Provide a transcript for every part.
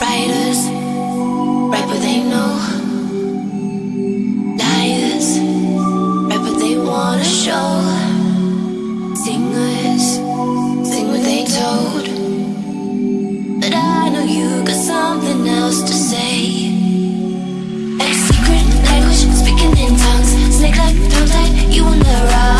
Writers write what they know. Liars what they wanna show. Singers sing what they told. But I know you got something else to say. Like secret language, speaking in tongues. Snake like, tongue like, you on the run.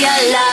your love.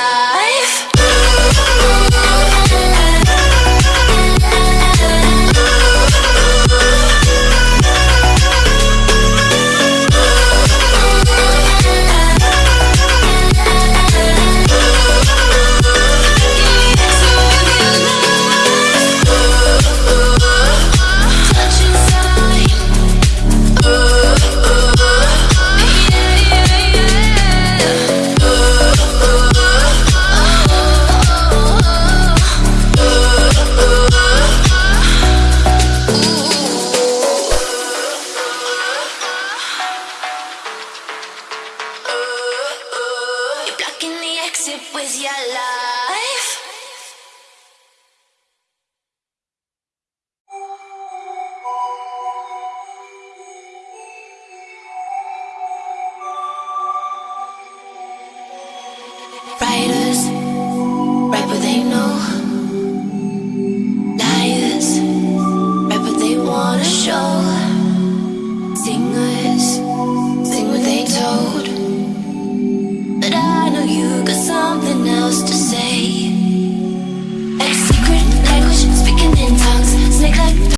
The with your life.